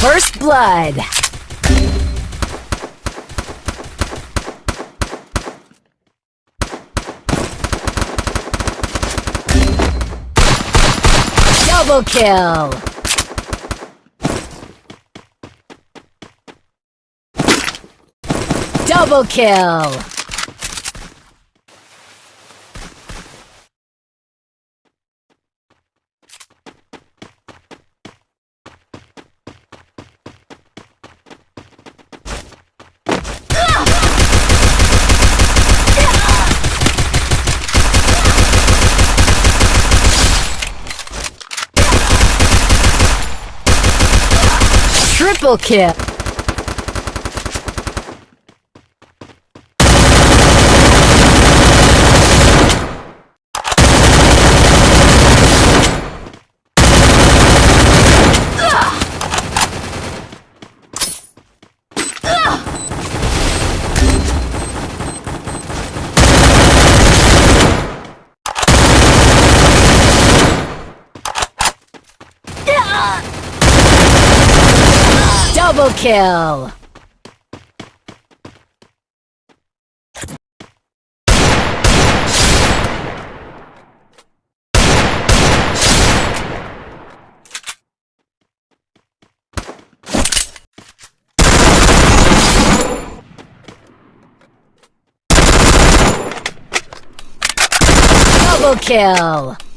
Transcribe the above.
First blood. Double kill. Double kill. Triple kill. Double kill! Double kill!